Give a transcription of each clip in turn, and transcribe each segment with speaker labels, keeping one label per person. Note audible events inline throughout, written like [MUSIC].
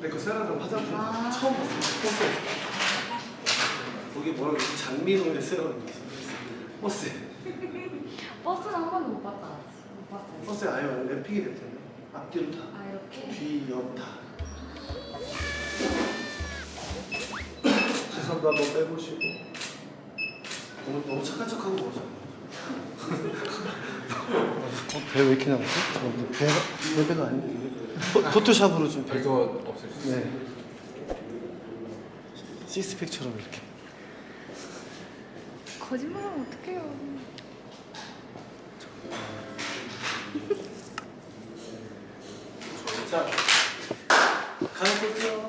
Speaker 1: 내거 세라는 화장품 처음 봤어요. 버스에. 거기 뭐라고? 장미동네 세라는 게 있어요. 버스에.
Speaker 2: 버스는 한 번도 못 봤다. 못 봤어요.
Speaker 1: 버스에 아예 랩핑이 됐잖아요. 앞뒤로 다.
Speaker 2: 아 이렇게?
Speaker 1: 뒤, 옆 다. 시선도 한번 빼보시고. 너무, 너무 착한 척하고 먹었어. 어, 배왜 이렇게 나왔어? 어, 배가, 내 배가 아닌데. 이게. 포- 포토샵으로 좀 배.
Speaker 3: 별거 없을 수 있어요.
Speaker 1: 네. 시스팩처럼 이렇게.
Speaker 2: 거짓말하면 어떡해요. [LAUGHS]
Speaker 1: 자, 가볼게요.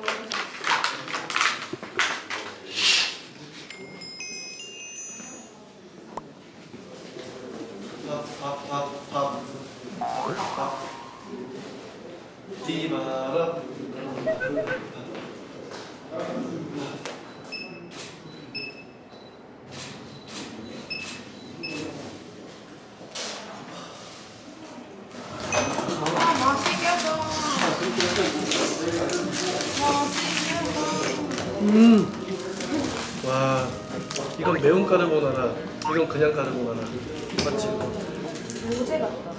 Speaker 1: 밥, 밥, 밥, 밥. 밥. 디바라.
Speaker 2: 아 맛있겠다.
Speaker 1: 와, 이건 매운 까르보나라, 이건 그냥 까르보나라. 맞지?
Speaker 2: 로제 같다.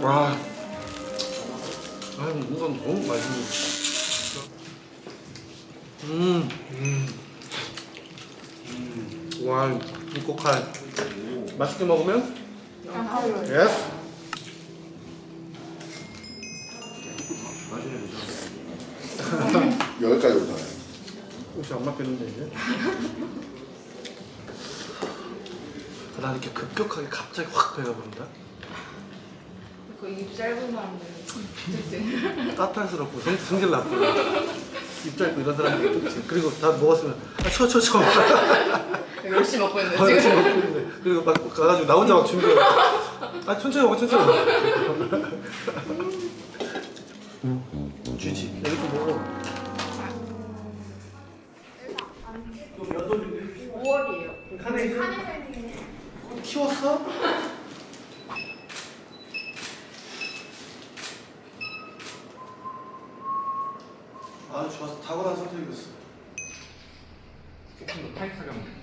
Speaker 1: 와, 아, 이건 너무 맛있네. 음, 음, 음. 와, 이 고칼 맛있게 먹으면 yes. [LAUGHS]
Speaker 4: 여기까지 오잖아요.
Speaker 1: 혹시 안 맞겠는데 이제? 나 이렇게 급격하게 갑자기 확 배가 부른다.
Speaker 2: 그 입 짧은 사람들.
Speaker 1: 까탈스럽고 성, 성질 나쁘고 입 짧고 이런 사람들이 특징. 그리고 다 먹었으면 아, 쳐, 쳐, 쳐.
Speaker 2: 열심히 먹고 있는데
Speaker 1: 아,
Speaker 2: 지금.
Speaker 1: 지금 먹고 있는데. 그리고 막 가가지고 나 혼자 막 준비해. 아 천천히 먹어 천천히 먹어. 주지. 여기 좀 먹어.
Speaker 2: 5월이에요.
Speaker 1: 카네이션 키웠어? 아주 좋았어. 탁월한 선택이었어.
Speaker 3: 조금 더 타이트하게 하면 돼요.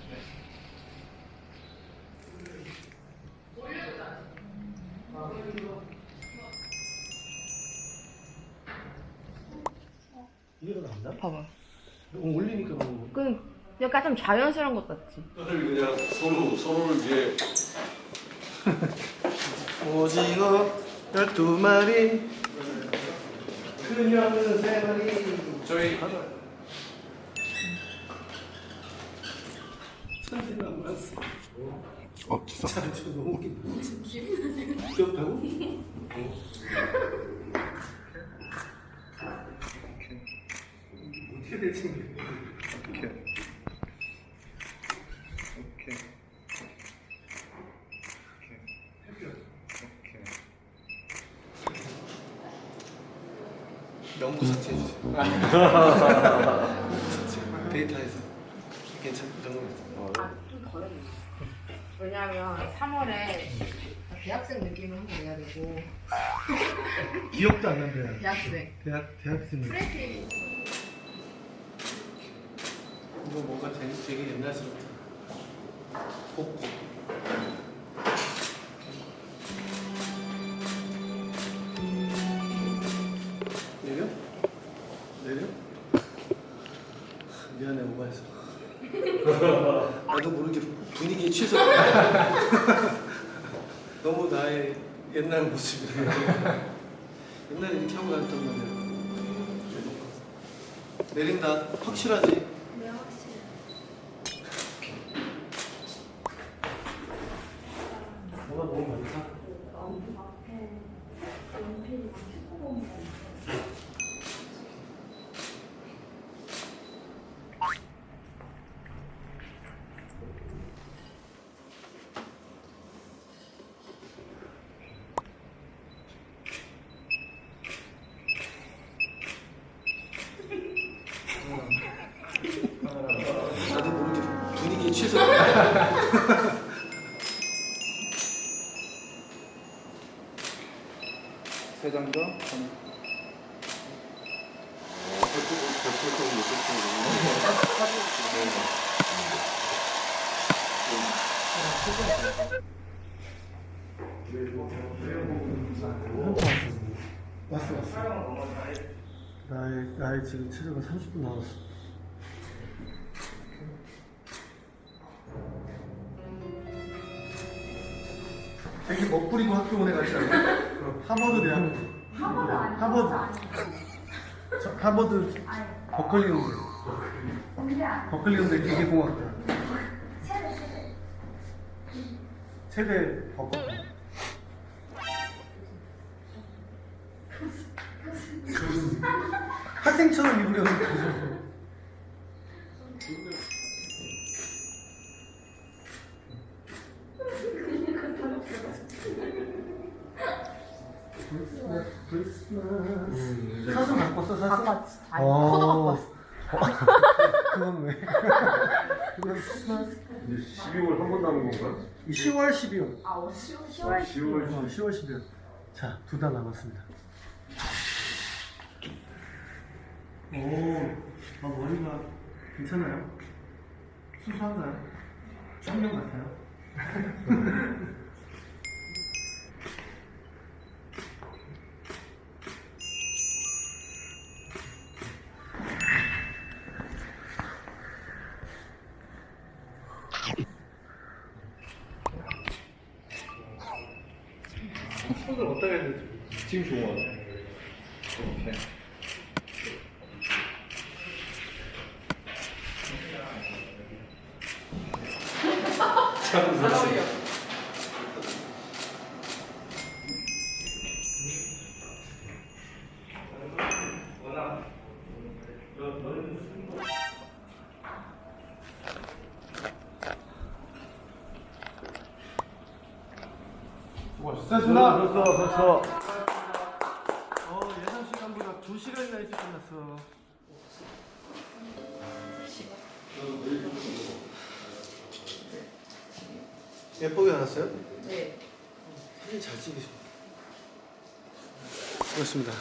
Speaker 1: 더 낫나?
Speaker 2: 봐봐.
Speaker 1: 너무 올리니까 너무.
Speaker 2: 그 약간 좀 자연스러운 것 같지.
Speaker 5: 그냥 서로 서로를 이제 [LAUGHS]
Speaker 1: 오징어 열두 마리 그녀는 세 마리
Speaker 3: 저희
Speaker 1: 천재가 많았어
Speaker 4: 어, 진짜.
Speaker 1: 참저 너무 귀엽다고? 어떻게 될지 모르겠네
Speaker 4: 오케이. 오케이. 오케이.
Speaker 1: 명부 삭제해주세요. [LAUGHS] 데이터에서. 괜찮 그 정도면
Speaker 2: 아 좀 덜해. 왜냐면 3월에 대학생 느낌을 한번 내야 되고. [LAUGHS]
Speaker 1: 기억도 안 난대요.
Speaker 2: 대학생.
Speaker 1: 대학 대학생
Speaker 2: 프레티.
Speaker 1: 이거 뭔가 되게, 되게 옛날스럽다. 복고 [LAUGHS] 너무 나의 옛날 모습이라 옛날에 이렇게 하고 다녔단 말이야 내린다 확실하지?
Speaker 4: 3장 더
Speaker 1: 왔어 왔어 나의, 나의 지금 체조가 30분 남았어 되게 멋부리고 학교 오내 가시라고. 않아? 하버드 대학.
Speaker 6: 하버드 아니야.
Speaker 1: 하버드. 저 하버드
Speaker 6: 아니,
Speaker 1: 버클리.
Speaker 6: 공대 아니야.
Speaker 1: 버클리 음대 기계공학과.
Speaker 6: 최대 최대.
Speaker 1: 최대 버클리. 학생처럼 입으려는 사슴 갖고 왔어 사슴?
Speaker 2: 아까 아니 코도 갖고 왔어.
Speaker 1: 그건 왜? 그건 크리스마스
Speaker 5: 12월 한 번 남은 건가?
Speaker 1: 10월 12월
Speaker 6: 아, 어, 10월
Speaker 5: 10월
Speaker 1: 어, 10월 12월 자, 두 달 남았습니다 오, 아, 머리가 괜찮아요? 수수한가요? 쌍명 같아요? [LAUGHS] 손을 어디다 해야 되지?
Speaker 3: 지금 좋은 거 같아. 이렇게.
Speaker 1: 수고하셨 예쁘게 나왔어요?
Speaker 2: 네.
Speaker 1: 사진 잘 찍으셨네. 그렇습니다.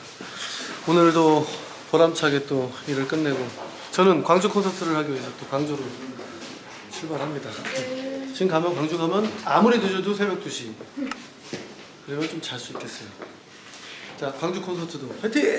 Speaker 1: 오늘도 보람차게 또 일을 끝내고 저는 광주 콘서트를 하기 위해서 또 광주로 출발합니다. 지금 가면 광주 가면 아무리 늦어도 새벽 2시. 그러면 좀 잘 수 있겠어요. 자, 광주 콘서트도 화이팅!